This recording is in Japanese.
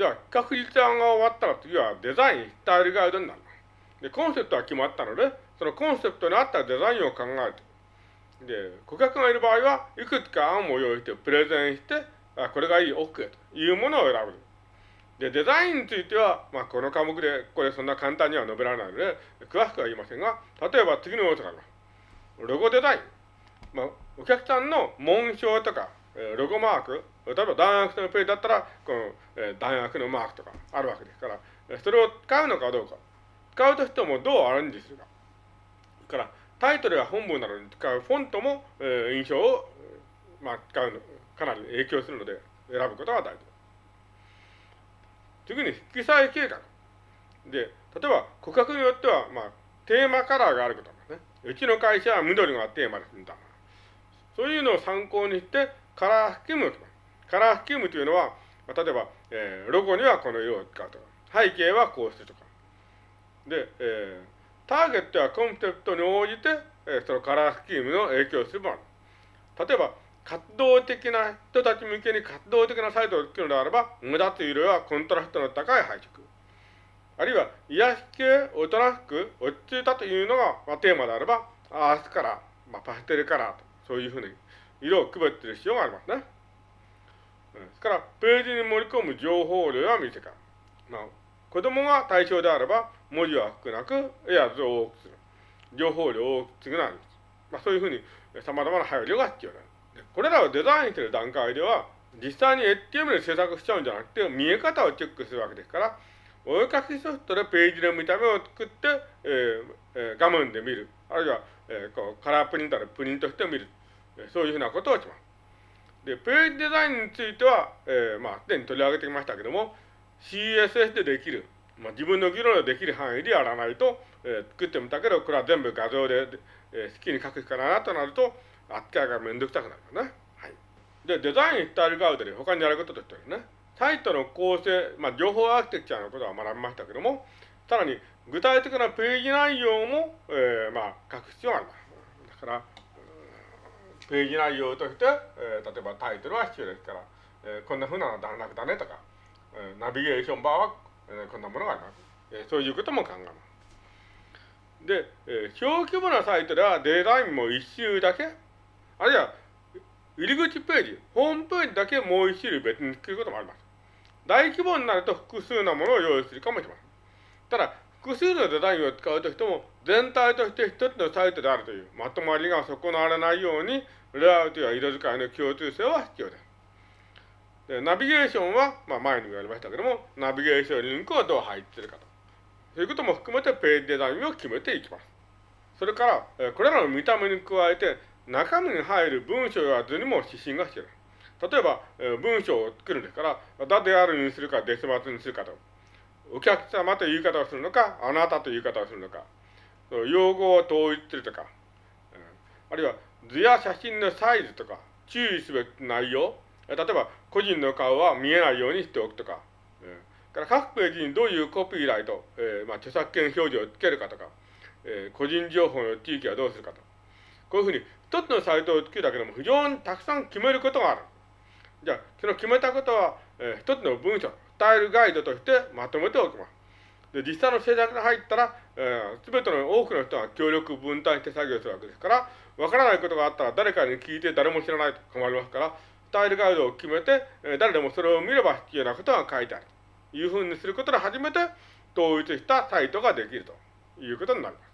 では、企画立案が終わったら次はデザインスタイルガイドになる。で、コンセプトは決まったので、そのコンセプトに合ったデザインを考える。で、顧客がいる場合は、いくつか案を用意して、プレゼンして、あこれがいい、OK というものを選ぶ。で、デザインについては、まあ、この科目で、これそんな簡単には述べられないので、詳しくは言いませんが、例えば次の要素があります。ロゴデザイン。まあ、お客さんの紋章とか、ロゴマーク、例えば大学のページだったら、この、え大学のマークとかあるわけですから、それを使うのかどうか。使うとしてもどうアレンジするか。から、タイトルや本文などに使うフォントも、え印象を、まあ、使うの、かなり影響するので、選ぶことが大事。次に色彩計画。で、例えば、顧客によっては、まあ、テーマカラーがあることですね。うちの会社は緑がテーマですみたいな。そういうのを参考にして、カラースキームを決める。カラースキームというのは、まあ例えば、えー、ロゴにはこの色を使うとか、背景はこうするとか。で、えー、ターゲットやコンセプトに応じて、えー、そのカラースキームの影響するもの。例えば、活動的な人たち向けに活動的なサイトを作るのであれば、目立つ色はコントラストの高い配色。あるいは、癒し系、おとなしく、落ち着いたというのが、まあ、テーマであれば、アースカラー、まあ、パステルカラーと、そういうふうに色を区別する必要がありますね。ですから、ページに盛り込む情報量や見せ方。まあ、子供が対象であれば、文字は少なく、絵や図を多くする。情報量を大きくなる。まあ、そういうふうに様々な配慮が必要だ。これらをデザインする段階では、実際に HTML で制作しちゃうんじゃなくて、見え方をチェックするわけですから、お絵かきソフトでページの見た目を作って、えーえー、画面で見る。あるいは、えー、こうカラープリンターでプリントして見る。そういうふうなことをします。で、ページデザインについては、えー、まあ、すでに取り上げてきましたけども、CSS でできる、まあ、自分の議論でできる範囲でやらないと、えー、作ってみたけど、これは全部画像で、えー、好きに書くしかないなとなると、扱いがめんどくさくなるからね。はい。で、デザインスタイルガウドで他にやることとしてはね、サイトの構成、まあ、情報アーキテクチャのことは学びましたけども、さらに具体的なページ内容も、えー、まあ、書く必要があります。だから、ページ内容として、えー、例えばタイトルは必要ですから、えー、こんな風なの段落だねとか、えー、ナビゲーションバーは、えー、こんなものがあります。えー、そういうことも考えます。で、えー、小規模なサイトではデザインも一周だけ、あるいは入り口ページ、ホームページだけもう一種類別に作ることもあります。大規模になると複数のものを用意するかもしれません。ただ、複数のデザインを使うとしても、全体として一つのサイトであるというまとまりが損なわれないように、レイアウトや色使いの共通性は必要です。でナビゲーションは、まあ、前にも言われましたけども、ナビゲーションリンクをどう配置するかと。そういうことも含めてページデザインを決めていきます。それから、これらの見た目に加えて、中身に入る文章や図にも指針が必要です。例えば、文章を作るんですから、だであるにするか、デスマスにするかと。お客様という言い方をするのか、あなたという言い方をするのか。用語を統一するとか。あるいは、図や写真のサイズとか、注意すべき内容、例えば、個人の顔は見えないようにしておくとか、から各ページにどういうコピーライト、えー、まあ、著作権表示をつけるかとか、えー、個人情報の地域はどうするかと。こういうふうに、一つのサイトを作るだけでも非常にたくさん決めることがある。じゃあ、その決めたことは、えー、一つの文章、スタイルガイドとしてまとめておきます。で、実際の制作が入ったら、す、えー、べ、ての多くの人が協力分担して作業するわけですから、わからないことがあったら誰かに聞いて誰も知らないと困りますから、スタイルガイドを決めて、えー、誰でもそれを見れば必要なことが書いてある。というふうにすることで初めて統一したサイトができるということになります。